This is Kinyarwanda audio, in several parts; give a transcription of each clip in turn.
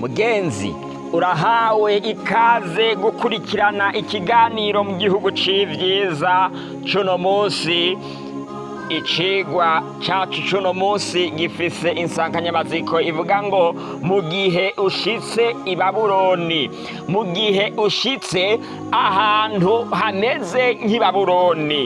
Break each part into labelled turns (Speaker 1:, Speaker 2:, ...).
Speaker 1: mugenzi urahawe ikaze gukurikirana ikiganiro mu gihugu c'ivyiza cuno munsi. Icigwa cacu cuno munsi gifise insanganyamaziko ivuga ngo mu gihe ushitse i babuloni mu gihe ushitse ahantu hameze nk'i babuloni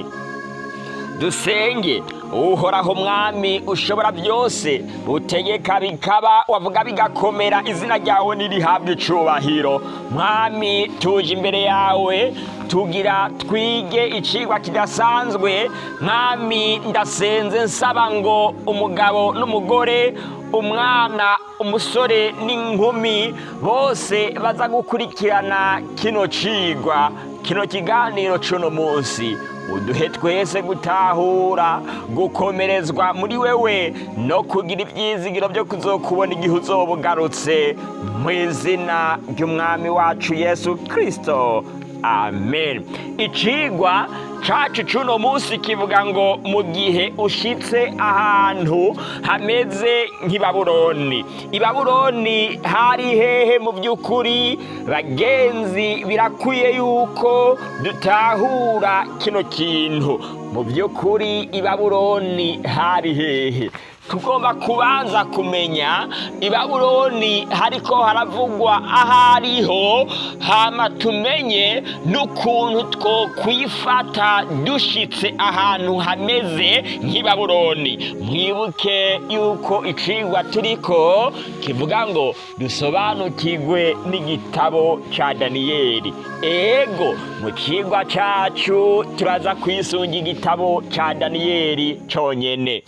Speaker 1: dusenge uhoraho mwami ushobora byose. Utegeka bikaba wavuga bigakomera. Izina ryawe nirihabwa icubahiro. Mwami tuje imbere yawe tugira twige icigwa kidasanzwe. Mwami ndasenze nsaba ngo umugabo n'umugore umwana umusore n'inkumi bose baza gukurikirana kino cigwa kino kiganiro cuno munsi. Uduhe twese gutahura gukomerezwa muri wewe no kugira ibyizigiro byo kuzokubona igihe uzoba ugarutse mu izina ry'umwami wacu yesu kirisito amen. Icigwa cacu cuno munsi kivuga ngo mu gihe ushitse ahantu hameze nk'i babuloni i babuloni hari hehe mu by'ukuri? Bagenzi birakwiye yuko dutahura kino kintu. Mu by'ukuri i babuloni hari hehe. Tugomba kubanza kumenya i babuloni hariko haravugwa ahariho hama tumenye n'ukuntu twokwifata dushitse ahantu hameze nk'i babuloni mwibuke yuko icigwa turiko kivuga ngo dusobanukirwe n'igitabo ca daniyeli. Ego mu cigwa cacu turaza kwisunga igitabo ca daniyeli conyene.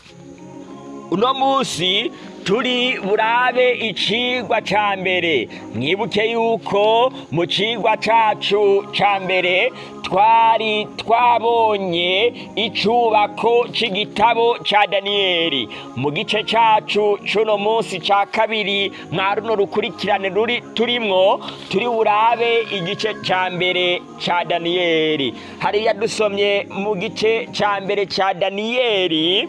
Speaker 1: Uno munsi turi burabe icigwa ca mbere. Mwibuke yuko mu cigwa cacu ca mbere twari twabonye icubako c'igitabo ca daniyeli. Mu gice cacu c'uno munsi ca kabiri mwa runo rukurikirane ruri turimwo turi burabe igice ca mbere ca daniyeli. Hariya dusomye mu gice ca mbere ca daniyeli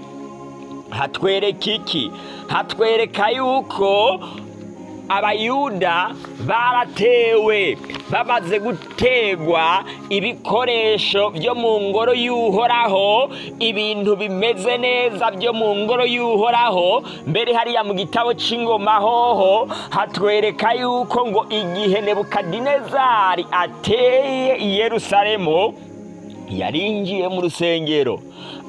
Speaker 1: hatwereka iki? Hatwereka yuko abayuda baratewe bamaze gutegwa ibikoresho byo mu ngoro y'uhoraho ibintu bimeze neza byo mu ngoro y'uhoraho. Mbere hariya mu gitabo c'ingoma hoho hatwereka yuko ngo igihe nebukadinezari ateye i yerusalemu yarinjiye mu rusengero.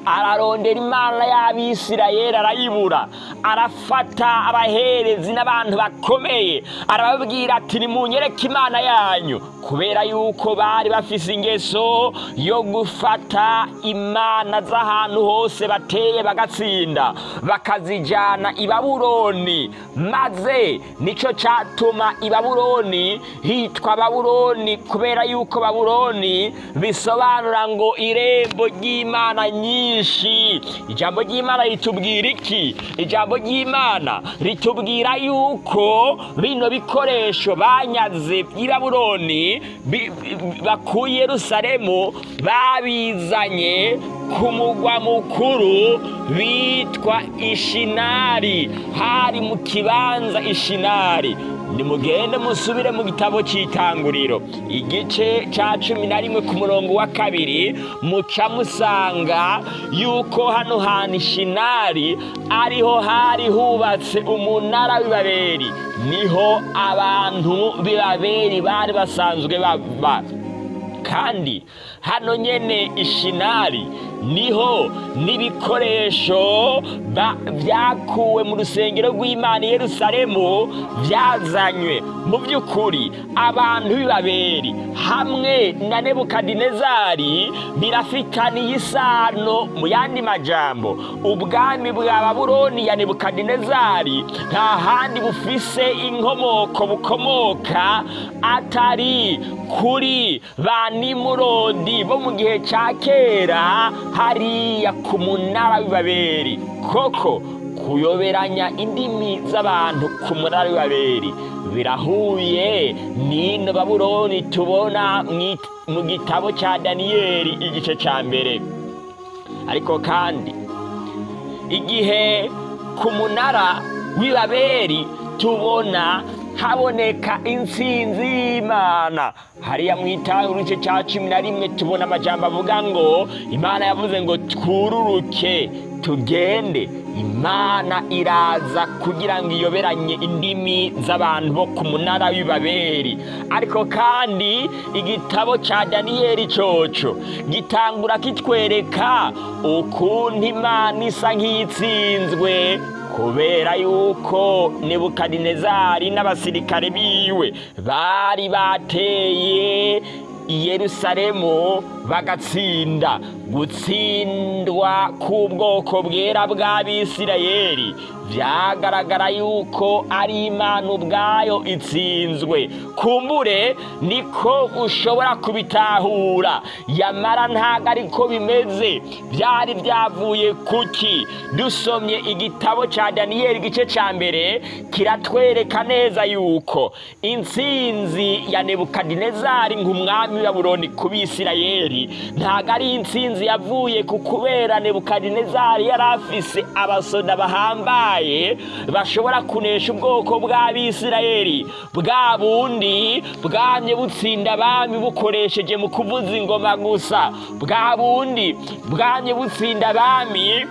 Speaker 1: Ararondera imana y'abisirayeli arayibura. Arafata abaherezi n'abantu bakomeye. Arababwira ati nimunyereke imana yanyu. Kubera yuko bari bafise ingeso yo gufata imana z'ahantu hose bateye bagatsinda. Bakazijana i babuloni. Maze nico catuma i babuloni hitwa babuloni kubera yuko babuloni bisobanura ngo irembo ry'imana nyinshi. Nyinshi. Ijambo ry'imana ritubwira iki? Ijambo ry'imana ritubwira yuko bino bikoresho banyaze i babuloni bakuye yerusalemu babizanye ku mugwa mukuru bitwa ishinari. Hari mu kibanza ishinari. Nimugende musubire mu gitabo cy'itanguriro igice cya cumi na rimwe ku murongo wa kabiri muca musanga yuko hano hantu ishinari ariho hari hubatse umunara w'ibaberi. Niho abantu b'ibaberi bari basanzwe baba kandi hano nyene ishinari ni ho n'ibikoresho byakuwe mu rusengero rw'imana i yerusalemu byazanywe. Mu by'ukuri abantu b'ibaberi hamwe na nebukadinezari birafitaniye isano mu yandi majambo. Ubwami bwa babuloni ya nebukadinezari nta handi bufise inkomoko bukomoka atari kuri ba nimurodi bo mu gihe cya kera hariya ku munara w'ibaberi koko kuyoberanya indimi z'abantu ku munara w'ibaberi birahuye. N'ino babuloni tubona mu gitabo cya daniyeli igice cya mbere. Ariko kandi igihe ku munara w'ibaberi tubona haboneka intsinzi y'imana. Hariya mu itanguro igice cya cumi na rimwe tubona amajambo avuga ngo imana yavuze ngo twururuke tugende. Imana iraza kugira ngo iyoberanye indimi z'abantu bo ku munara w'ibaberi. Ariko kandi igitabo cya daniyeli coco gitangura kitwereka ukuntu imana isa nk'itsinzwe kubera yuko nebukadinezari n'abasirikare biwe bari bateye i yerusalemu bagatsinda. Gutsindwa k'ubwoko bwera bw'abisirayeli byagaragara yuko ari imana ubwayo itsinzwe. Kumbure niko ushobora kubitahura. Yamara ntabwo ariko bimeze. Byari byavuye kuki? Dusomye igitabo cya daniyeli igice cya mbere kiratwereka neza yuko intsinzi ya nebukadinezari nk'umwami wa buroni ku bisirayeli ntabwo ari intsinzi yavuye ku kubera nebukadinezari yari afise abasoda bahambaye bashobora kunesha ubwoko bw'abisirayeli. Bwa bundi bwamye butsinda abami bukoresheje mu kuvuza ingoma gusa. Bwa bundi bwamye butsinda abami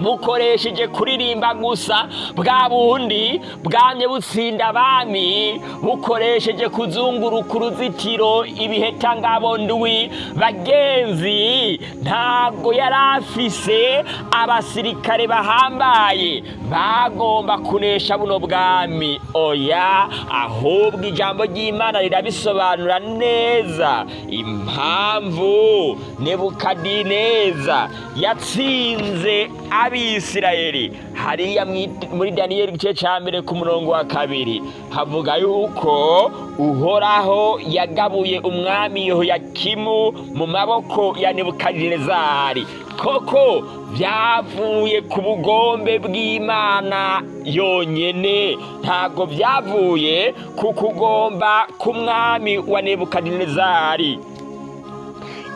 Speaker 1: bukoresheje kuririmba gusa bwa bundi bwamye butsinda abami. Bukoresheje kuzunguruka uruzitiro ibiheta ndwi. Bagenzi ntabwo yari afise abasirikare bahambaye. Bagomba kunesha buno bwami. Oya ahubwo ijambo ry'imana rirabisobanura neza. Impamvu nebukadineza yatsinze abisirayeli. Hariya muri daniyeli igice cya mbere ku murongo wa kabiri. Havuga yuko uhoraho yagabuye umwami yehoyakimu mu maboko ya nebukadinezari. Koko byavuye ku bugombe bw'imana yonyine ntabwo byavuye ku kugomba k'umwami wa nebukadinezari.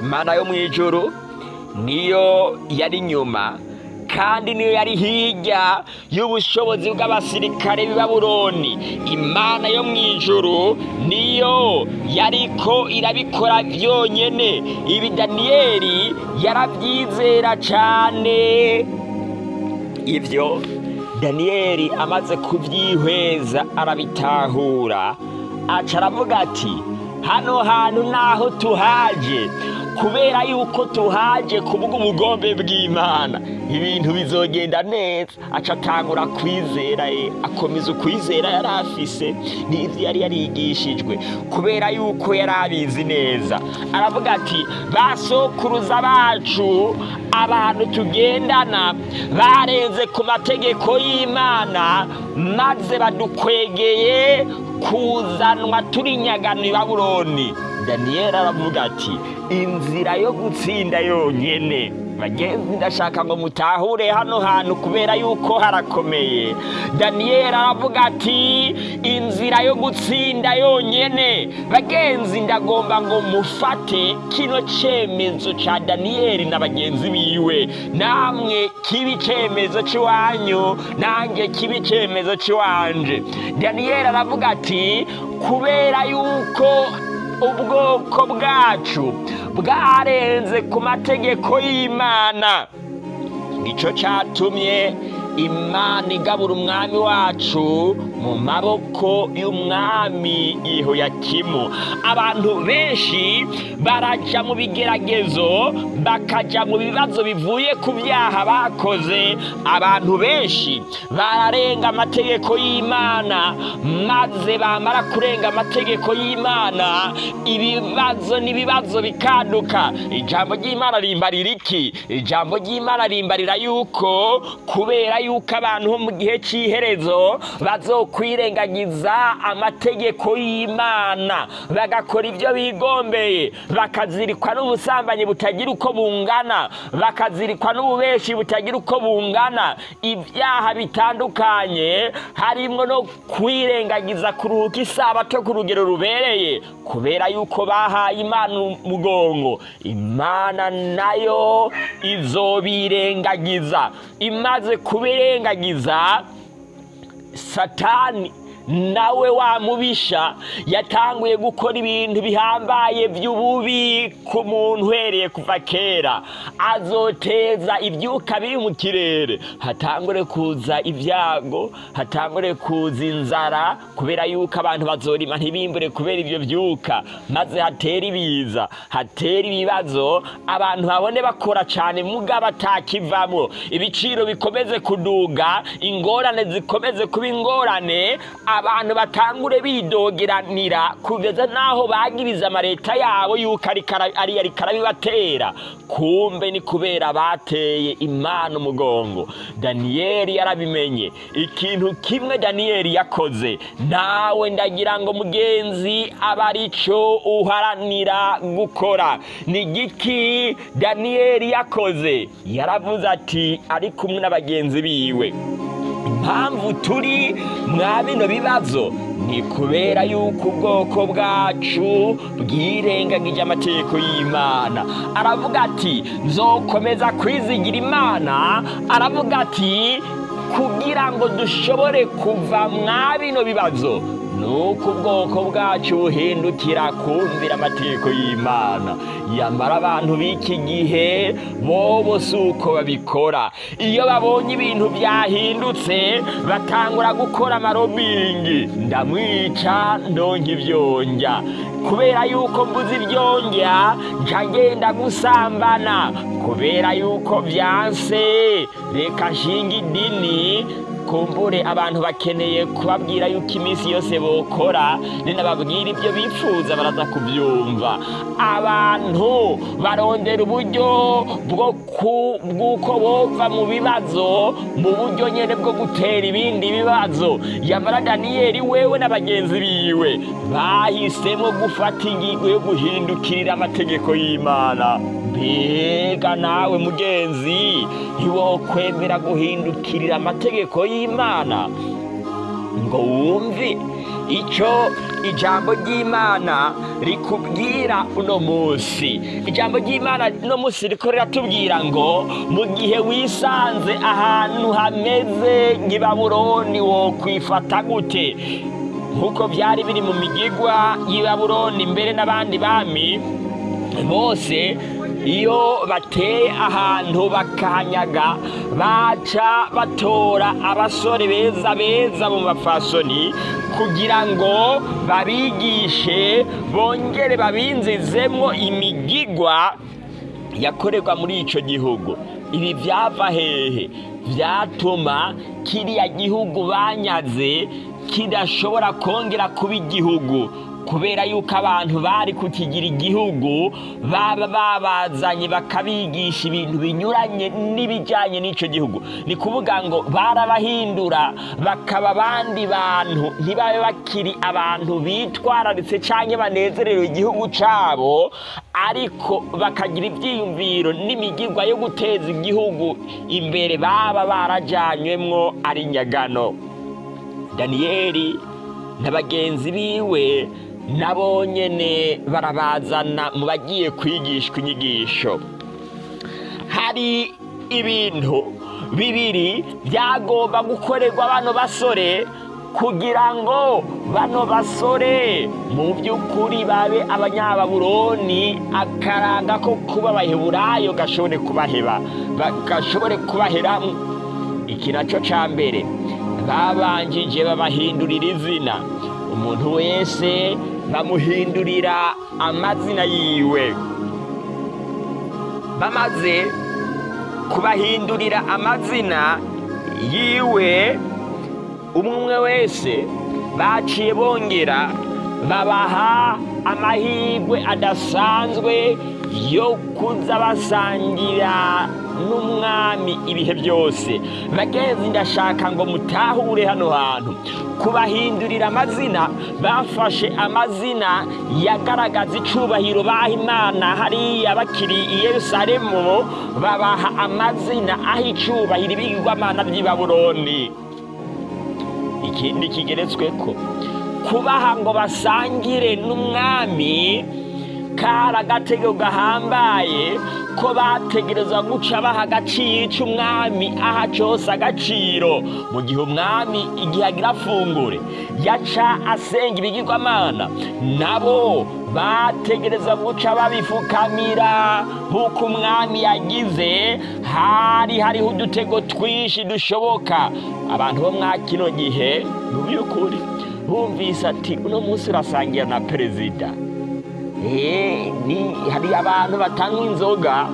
Speaker 1: Imana yo mu ijoro niyo yari inyuma kandi niyo yari hirya y'ubushobozi bw'abasirikare b'i Babuloni. Imana yo mu ijuru niyo yariko irabikora byonyine ibi daniyeli yarabyizera cyane ibyo daniyeli amaze kubyihweza arabitahura. Aca aravuga ati hano hantu naho tuhaje. Kubera yuko tuhaje kubwo ubugombe bw'imana. Ibintu bizogenda neza. Aca atangura kwizera ye. Akomeza ukwizera yari afise. N'ibyo yari yarigishijwe. Kubera yuko yari abizi neza. Aravuga ati basokuruza bacu abantu tugendana barenze ku mategeko y'imana maze badukwegeye kuzanwa turi nyagano i babuloni. Daniyeli aravuga ati inzira yo gutsinda yonyine bagenzi ndashaka ngo mutahure hano hantu kubera yuko harakomeye. Daniyeli aravuga ati inzira yo gutsinda yonyine bagenzi ndagomba ngo mufate kino cyemezo cya daniyeli na bagenzi biwe. Namwe kiba icyemezo cy'iwanyu nanjye kiba icyemezo cy'iwanje daniyeli aravuga ati kubera yuko ubwoko bwacu bwarenze ku mategeko y'imana. Nicyo cyatumye imana igabura umwami wacu mu maboko y'umwami yehoyakimu. Abantu benshi barajya mu bigeragezo bakajya mu bibazo bivuye ku byaha bakoze. Abantu benshi bararenga amategeko y'imana maze bamara kurenga amategeko y'imana ibibazo n'ibibazo bikaduka ijambo ry'imana rimbarira iki? Ijambo ry'imana rimbarira yuko kubera yuko abantu bo mu gihe cy'iherezo bazokwirengagiza amategeko y'imana. Bagakora ibyo bigombeye. Bakazirikwa n'ubusambanyi butagira uko bungana. Bakazirikwa n'ububeshi butagira uko bungana. Ibyaha bitandukanye harimo no kwirengagiza kuruhuka isabato ku rugero rubereye kubera yuko bahaye imana umugongo. Imana na yo izobirengagiza. Imaze kubirengagiza satani nawe wa mubisha yatanguye gukora ibintu bihambaye by'ububi ku muntu uhereye kuva kera. Azoteza ibyuka biri mu kirere. Hatangure kuza ibyago hatangure kuza inzara kubera yuko abantu bazorima ntibimbure kubera ibyo byuka maze hatera ibiza hatera ibibazo abantu babone bakora cyane mugabo atakivamo ibiciro bikomeze kuduga ingorane zikomeze kuba ingorane abantu batangure bidogeranira kugeza n'aho bagiriza amaleta yabo yuko ari yari karabibatera. Kumbe ni kubera bateye imana umugongo. Daniyeli yarabimenye. Ikintu kimwe daniyeli yakoze. Nawe ndagira ngo mugenzi aba ari cyo uharanira gukora. Ni igiki daniyeli yakoze? Yaravuze ati ari kumwe n'abagenzi biwe. Impamvu turi mwa bino bibazo ni kubera yuko ubwoko bwacu bwirengagije amategeko y'imana. Aravuga ati nzokomeza kwizigira imana. Aravuga ati kugira ngo dushobore kuva mwa bino bibazo nuko ubwoko bwacu buhindukira kumvira amategeko y'imana. Yamara abantu b'iki gihe bobo si uko babikora. Iyo babonye ibintu byahindutse batangura gukora amarobingi. Ndamwica ndonka ibyonjya kubera yuko mbuze ibyonjya nca ngenda gusambana. Kubera yuko byanse reka nshinga idini kumbure abantu bakeneye kubabwira yuko iminsi yose bokora. Ninababwira ibyo bifuza baraza kubyumva abantu barondera uburyo bw'uko bova mu bibazo mu buryo nyine bwo gutera ibindi bibazo. Yamara daniyeli wewe n'abagenzi biwe. Bahisemo gufata ingingo yo guhindukirira amategeko y'imana. Mbega nawe mugenzi ntiwokwemera guhindukirira amategeko y'imana. Ngo wumve icyo ijambo ry'imana rikubwira uno munsi. Ijambo ry'imana uno munsi riko riratubwira ngo mu gihe wisanze ahantu hameze nk'ibaburoni wo kwifata gute? Nk'uko byari biri mu migigwa y'ibaburoni mbere n'abandi bami bose iyo bateye ahantu bakahanyaga baca batora abasore beza beza mu mafasoni kugira ngo babigishe bongere babinzizemo imigigwa yakorerwa muri icyo gihugu. Ibi byava hehe? Byatuma kiriya gihugu banyaze kidashobora kongera kuba igihugu. Kubera yuko abantu bari kukigira igihugu baba babazanye bakabigisha ibintu binyuranye n'ibijyanye n'icyo gihugu. Ni kuvuga ngo barabahindura bakaba abandi bantu ntibabe bakiri abantu bitwararitse cyangwa banezerewe igihugu cyabo ariko bakagira ibyiyumviro n'imigirwa yo guteza igihugu imbere baba barajyanywemo ari nyagano. Daniyeli na bagenzi biwe nabo nyine barabazana mu bagiye kwigishwa inyigisho. Hari ibintu bibiri byagomba gukorerwa bano basore kugira ngo bano basore mu by'ukuri babe abanyababuroni akaranga ko kuba abaheburayo gashobore kubaheba gashobore kubaheramo iki na cyo cya mbere. Babanjije babahindurira izina. Umuntu wese bamuhindurira amazina yiwe. Bamaze kubahindurira amazina yiwe umwe wese baciye bongera babaha amahirwe adasanzwe yo kuza basangira n'umwami ibihe byose. Bagenzi ndashaka ngo mutahure hano hantu. Kubahindurira amazina bafashe amazina yagaragaza icubahiro baha imana. Hariya bakiri i yerusalemu babaha amazina aho icubahiro ibigirwamana by'i baburoni ikindi kigeretswe ko kubaha ngo basangire n'umwami kari agatego gahambaye ko bategerezwa guca baha agaciro ico umwami aha cose agaciro. Mu gihe umwami igihe agira afungure yaca asenga ibigirwamana. Nabo bategereza guca babifukamira nk'uko umwami yagize hari hariho udutego twinshi dushoboka. Abantu bo mwa kino gihe mu by'ukuri bumvise ati uno munsi urasangira na perezida. Hari abantu batanywa inzoga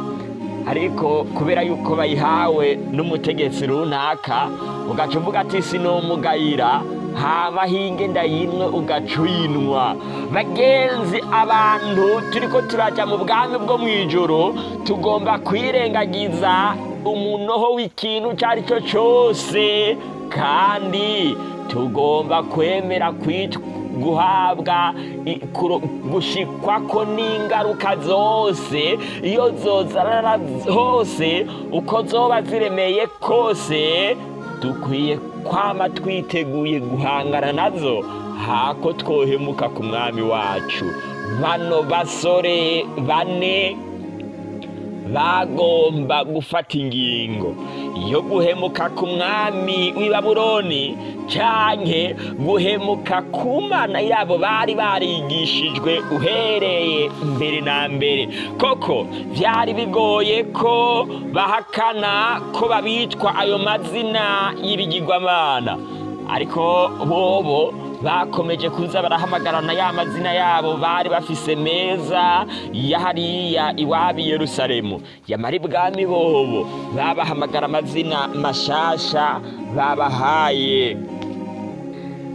Speaker 1: ariko kubera yuko bayihawe n'umutegetsi runaka ugaca uvuga ati sinomugayira haba hinge ndayinwe ugaca uyinwa bagenzi abantu turiko turaja mu bwami bwo mu ijoro tugomba kwirengagiza umunoho w'ikintu icyo ari cyo cyose kandi tugomba kwemera kwitwa guhabwa kuro- gushikwako n'ingaruka zose. Iyo zozarara hose uko zoba ziremeye kose dukwiye kwama twiteguye guhangana na zo. Hako twohemuka ku mwami wacu. Bano basore bane bagomba gufata ingingo yo guhemuka ku mwami w'i babuloni canke guhemuka ku mana yabo bari barigishijwe uhereye mbere na mbere. Koko vyari bigoye ko bahakana ko babitwa ayo mazina y'ibigirwamana. Ariko bobo bakomeje kuza barahamagarana ya mazina yabo bari bafise meza ya hariya iwabi yerusalemu. Yamara ibwami bobo babahamagara amazina mashasha babahaye.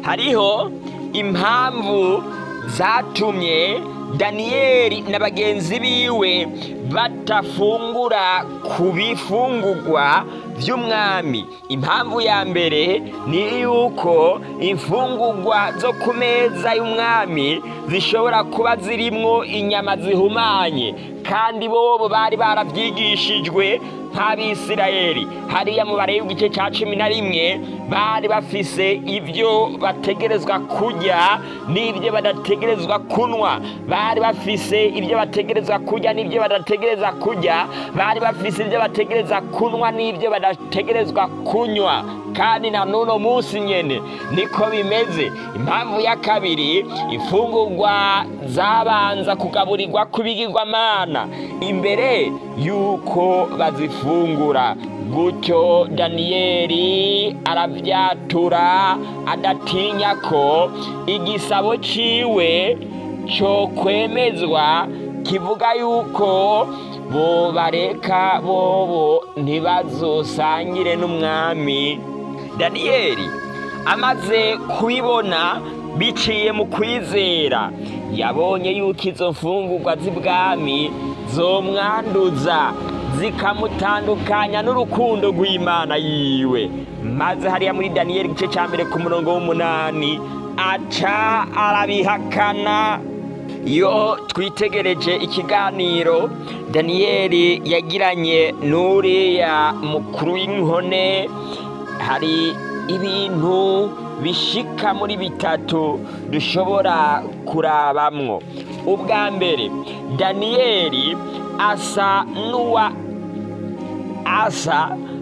Speaker 1: Hariho impamvu zatumye daniyeli na bagenzi biwe batafungura ku bifungurwa by'umwami impamvu ya mbere ni yuko imfungurwa zo ku meza y'umwami zishobora kuba zirimwo inyama zihumanye. Kandi bobo bari barabyigishijwe nk'abisirayeli hariya mu bare y'igice cya cumi na rimwe bari bafise ibyo bategerezwa kurya n'ibyo badategerezwa kunywa. Bari bafise ibyo bategerezwa kurya n'ibyo badategereza kurya. Bari bafise ibyo bategereza kunywa n'ibyo badategerezwa kunywa. Kandi na n'uno munsi nyene niko bimeze. Impamvu ya kabiri imfungurwa zabanza kugaburirwa ku bigirwamana. Imbere y'uko bazifungura gutyo daniyeli arabyatura adatinya ko igisabo ciwe cyo kwemezwa kivuga yuko bo bareka bobo ntibazosangire n'umwami. Daniyeli amaze kubibona biciye mu kwizera. Yabonye yuko izo mfungurwa z'ibwami zomwanduza zikamutandukanya n'urukundo rw'imana yiwe. Maze hariya muri daniyeli igice cya mbere ku murongo w'umunani aca arabihakana. Iyo twitegereje ikiganiro daniyeli yagiranye n'uriya mukuru w'inkone hari ibintu bishika muri bitatu dushobora kurabamwo. Ubwa mbere daniyeli asa n'uwa asa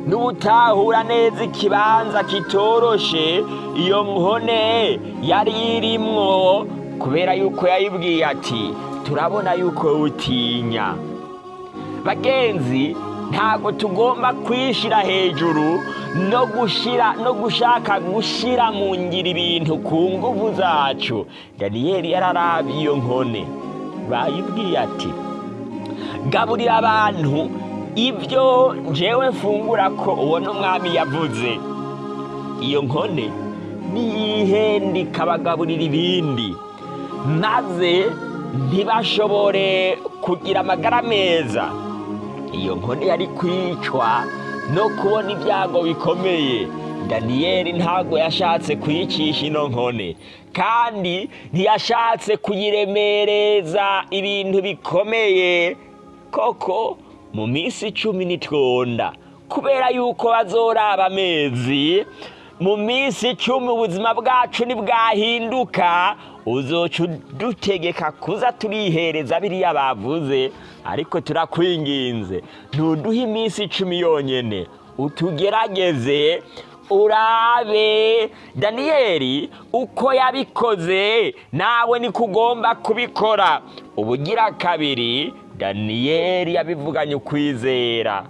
Speaker 1: n'ubutahura neza ikibanza kitoroshe iyo nkone yari irimwo kubera yuko yayibwiye ati turabona yuko utinya. Bagenzi ntabwo tugomba kwishira hejuru no gushira no gushaka gushira mu ngiro ibintu ku nguvu zacu. Daniyeli yararabye iyo nkone. Bayibwiye ati gaburira abantu ibyo njyewe mfungura ko uwo n'umwami yavuze. Iyo nkone niyihenda ikabagaburira ibindi? Maze ntibashobore kugira amagara meza. Iyo nkone yari kwicwa no kubona ibyago bikomeye. Daniyeli ntabwo yashatse kuyicisha ino nkone kandi ntiyashatse kuyiremereza ibintu bikomeye koko mu minsi icumi nitwonda. Kubera yuko bazoraba amezi mu minsi icumi ubuzima bwacu ntibwahinduka. Uzoca udutegeka kuza turihereza biriya bavuze ariko turakwinginze. Ntuduhe iminsi icumi yonyine utugerageze urabe. Daniyeli uko yabikoze nawe niko ugomba kubikora. Ubugira kabiri daniyeli yabivuganye ukwizera.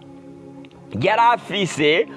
Speaker 1: Yari afise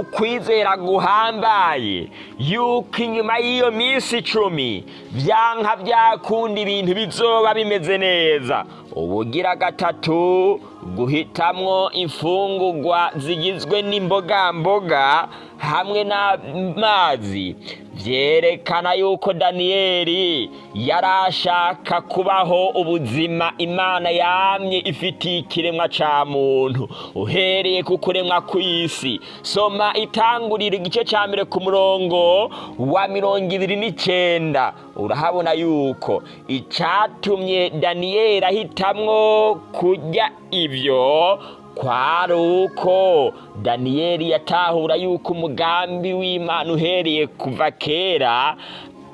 Speaker 1: ukwizera guhambaye. Yuko inyuma y'iyo minsi icumi byanka byakunda ibintu bizoba bimeze neza. Ubugira gatatu guhitamwo imfungugwa zigizwe n'imbogamboga hamwe n'amazi byerekana yuko daniyeli yari ashaka kubaho ubuzima imana yamye ifitiye ikiremwa cya muntu uhereye ku kuremwa kw'isi. Soma itangurira igice cya mbere ku murongo wa mirongo ibiri n'icyenda urahabona yuko icyatumye daniyeli ahitamwo kurya ibyo kwari uko daniyeli yatahura yuko umugambi w'imana uhereye kuva kera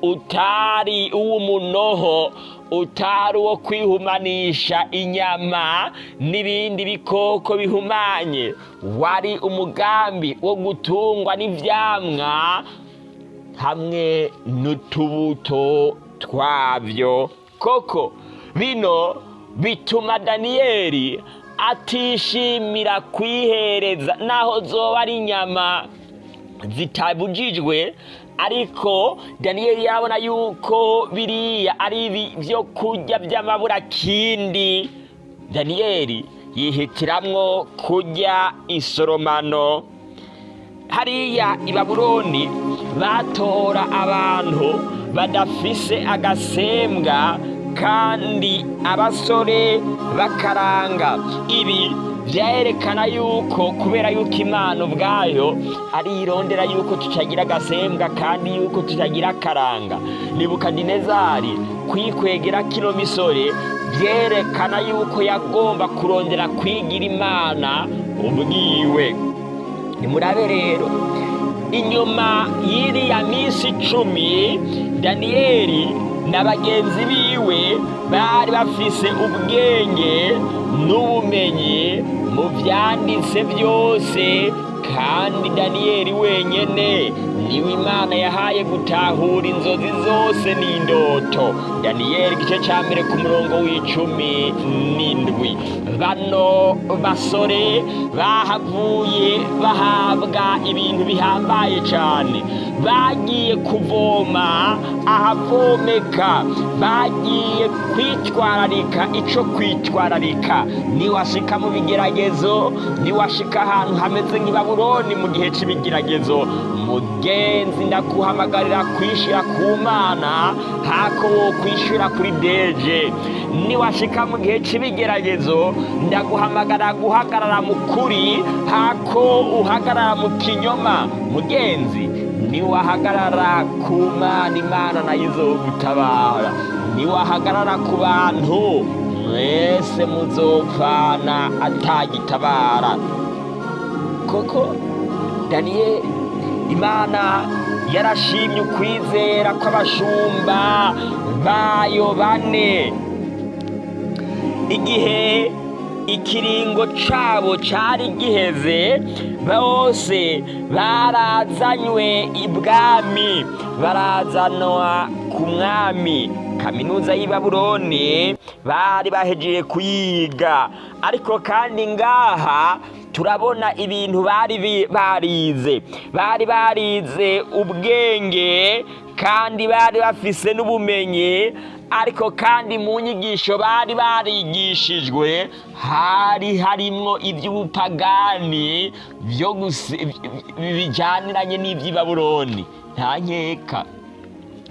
Speaker 1: utari uw'umunoho utari uwo kwihumanisha inyama n'ibindi bikoko bihumanye. Wari umugambi wo gutungwa n'ibyamwa hamwe n'utubuto twabyo koko bino bituma daniyeli atishimira kwihereza naho zoba ari inyama zitabujijwe ariko daniyeli yabona yuko biriya ari ibyo kurya by'amabura kindi daniyeli yihitiramwo kurya isoromano. Hariya i babuloni batora abantu badafise agasembwa kandi abasore bakaranga. Ibi byerekana yuko kubera yuko imana ubwayo ari irondera yuko tutagira agasembwa kandi yuko tutagira akaranga. Nibukadinezari kwikwegera kino misore byerekana yuko yagomba kurondera kwigira imana ubwiwe. Nimurabe rero inyuma y'iriya minsi icumi daniyeli na bagenzi biwe bari bafise ubwenge n'ubumenyi mu byanditse byose kandi daniyeli wenyine ni we imana yahaye gutahura inzozi zose n'indoto. Daniyeli igice cya mbere ku murongo w'icumi n'indwi. Bano basore bahavuye bahabwa ibintu bihambaye cyane bagiye kuvoma ahavomeka bagiye kwitwararika icyo kwitwararika. Niwashika mu bigeragezo niwashika ahantu hameze nk'ibaburoni mu gihe cy'ibigeragezo mugenzi ndakuhamagarira kwishyura ku mana hako wo kwishyura kuri deje. Niwashika mu gihe cy'ibigeragezo ndaguhamagara guhagarara mu kuri hako uhagarara mu kinyoma. Mugenzi niwahagarara ku mana imana na yo izogutabara niwahagarara ku bantu mwese muzopfana atagitabara. Koko daniyeli imana yarashimye ukwizera kw'abashumba bayo bane. Igihe ikiringo cabo cari giheze bose barazanywe ibwami. Barazanwa ku mwami. Kaminuza y'i babuloni bari bahejeje kuyiga. Ariko kandi ngaha turabona ibintu bari barize. Bari barize ubwenge kandi bari bafise n'ubumenyi. Ariko kandi mu nyigisho bari barigishijwe hari harimwo iby'ubupagani byo bijyaniranye n'iby'ibaburoni. Nta nkeka.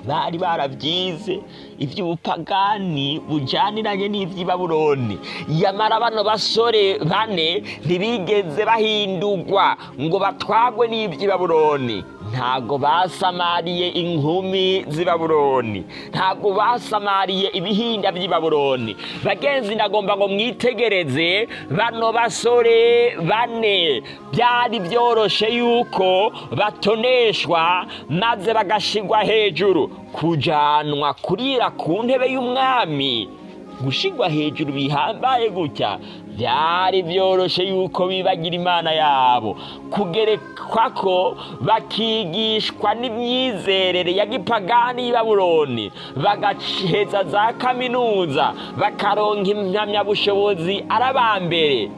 Speaker 1: Bari barabyize iby'ubupagani bujyaniranye n'iby'ibaburoni. Yamara bano basore bane ntibigeze bahindurwa ngo batwagwe n'iby'ibaburoni. Ntabwo basamariye inkumi z'i baburoni ntabwo basamariye ibihinda by'i baburoni bagenzi ndagomba ngo mwitegereze bano basore bane. Byari byoroshe yuko batoneshwa maze bagashigwa hejuru. Kujanwa kurira ku ntebe y'umwami. Gushigwa hejuru bihambaye gutya. Byari byoroshe yuko bibagira imana yabo. Kugerekwa ko bakigishwa n'imyizerere ya gipagani y'i baburoni bagaheza za kaminuza bakaronka impamyabushobozi ari abambere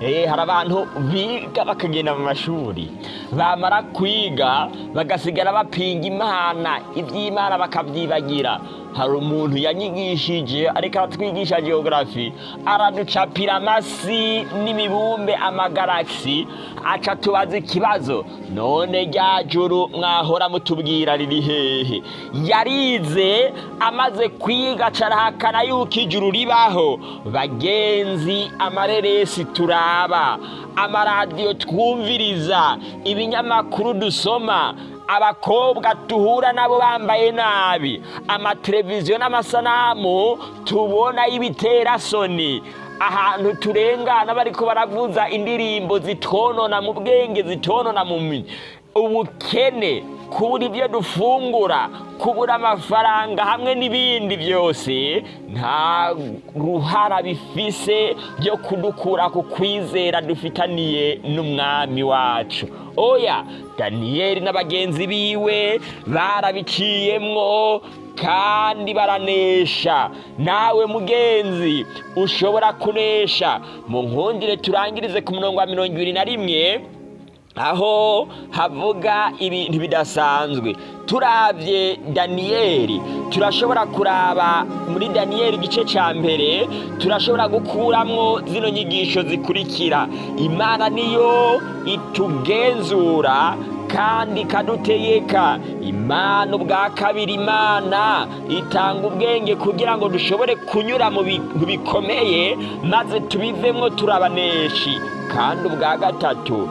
Speaker 1: Eh, hari abantu biga bakagenda mu mashuri. Bamara kwiga bagasigara bapinga imana iby'imana bakabyibagira. Hari umuntu yanyigishije ariko aratwigisha geogarafi araducapira amasi n'imibumbe amagaragisi aca tubaza ikibazo. None rya juru mwahora mutubwira riri hehe? Yarize amaze kwiga acarahakana yuko ijuru ribaho. Bagenzi amareresi turaba. Amaradiyo twumviriza. Ibinyamakuru dusoma. Abakobwa duhura nabo bambaye nabi. Amateleviziyo n'amasanamu tubona y'ibiterasoni ahantu turengana bariko baravuza indirimbo zitonona mu bwenge zitonona mu ubukene. Kubura ibyo dufungura kubura amafaranga hamwe n'ibindi byose nta ruhara bifise byo kudukura ku kwizera dufitaniye n'umwami wacu. Oya daniyeli na bagenzi biwe barabiciyemwo kandi baranesha. Nawe mugenzi ushobora kunesha. Mu nkundire turangirize ku murongo wa mirongo ibiri na rimwe. Aho havuga ibintu bidasanzwe turabye daniyeli turashobora kuraba muri daniyeli igice cya mbere turashobora gukuramwo zino nyigisho zikurikira. Imana niyo itugenzura kandi ikadutegeka imana ubwa kabiri imana itanga ubwenge kugira ngo dushobore kunyura mu bikomeye maze tubivemo turabaneshi. Kandi ubwa gatatu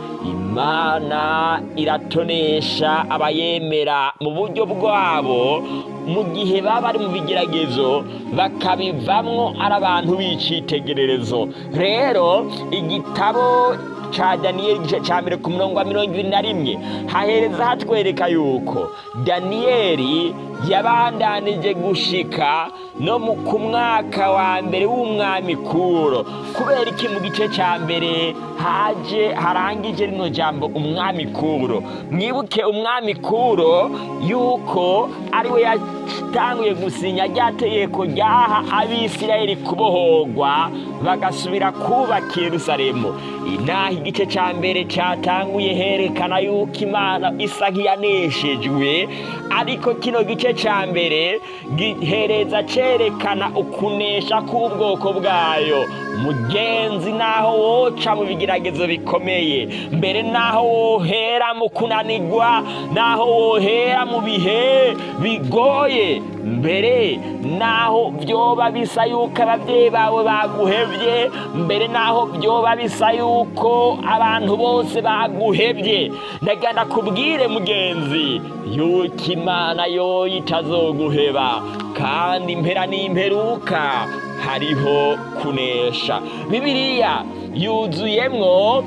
Speaker 1: imana iratonesha abayemera mu buryo bwabo mu gihe baba bari mu bigeragezo bakabivamwo ari abantu b'icyitegererezo rero igitabo ca daniyeli igice ca mbere ku murongo wa mirongo ibiri na rimwe hahereza hatwereka yuko daniyeli yabandanije gushika no ku mwaka wa mbere w'umwami kuro. Kubera iki mu gice ca mbere haje harangije rino jambo umwami kuro. Mwibuke umwami kuro yuko ari we yatanguye gusinya rya tegeko ryaha abisirayeli kubohorwa bagasubira kubaka yerusalemu. Inaha igice ca mbere catanguye herekana yuko imana isa nk'iyaneshejwe ariko kino gice ca mbere gihereza cerekana ukunesha k'ubwoko bwayo. Mugenzi naho woca mu bigeragezo bikomeye. Mbere naho wohera mu kunanigwa naho wohera mu bihe bigoye. Mbere naho byoba bisa yuko ababyeyi bawe baguhevye mbere naho byoba bisa yuko abantu bose baguhevye ndagenda kubwire mugenzi yuko imana yoyo itazoguheba kandi impera n'imperuka. Hariho kunesha. Bibiliya yuzuyemwo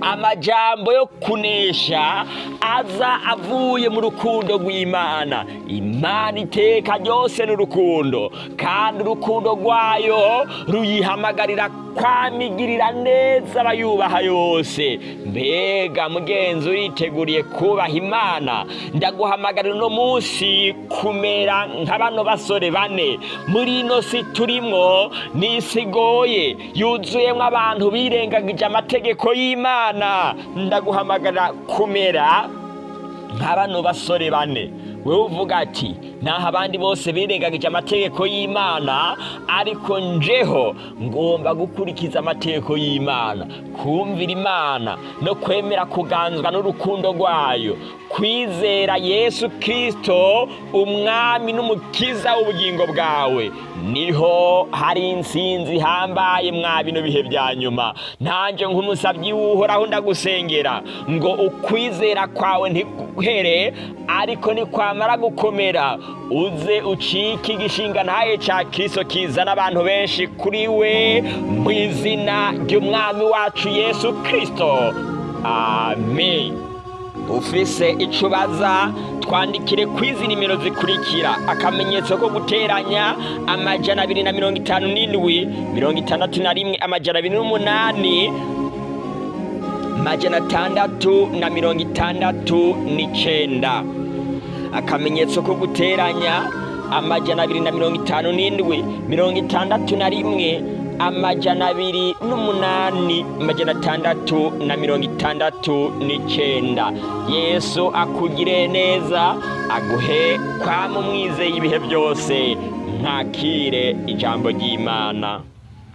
Speaker 1: amajambo yo kunesha aza avuye mu rukundo rw'imana. Imana iteka ryose n'urukundo kandi urukundo rwayo ruyihamagarira kwamigirira neza abayubaha yose. Mbega mugenzi uriteguriye kubaha imana. Ndaguhamagarira uno munsi kumera nka bano basore bane. Muri ino si turimwo ni isi igoye. Yuzuyemo abantu birengagije amategeko y'imana. Ndaguhamagarira kumera nka bano basore bane. Wowe uvuga ati naho abandi bose birengagije amategeko y'imana ariko njeho ngomba gukurikiza amategeko y'imana kumvira imana no kwemera kuganzwa n'urukundo rwayo. Kwizera yesu kirisito umwami n'umukiza w'ubugingo bwawe. Niho hari insinzi ihambaye mwa bino bihe bya nyuma. Nanjye nk'umusabyi w'uhoraho ndagusengera. Ngo ukwizera kwawe ntiguhere ariko nikwamara gukomera. Uze ucike igishinga ntaye cya kirisito kizana abantu benshi kuri we mu izina ry'umwami wacu yesu kirisito amen. Ufise icyo ubaza twandikire ku izi nimero zikurikira. Akamenyetso ko guteranya amajana abiri na mirongo itanu n'indwi mirongo itandatu na rimwe amajana abiri n'umunani amajana atandatu na mirongo itandatu n'icyenda. Akamenyetso ko guteranya amajana abiri na mirongo itanu n'indwi mirongo itandatu na rimwe amajana abiri n'umunani amajana atandatu na mirongo itandatu n'icyenda. Yesu akugire neza aguhe kwama umwizeye ibihe byose. Mwakire ijambo ry'imana.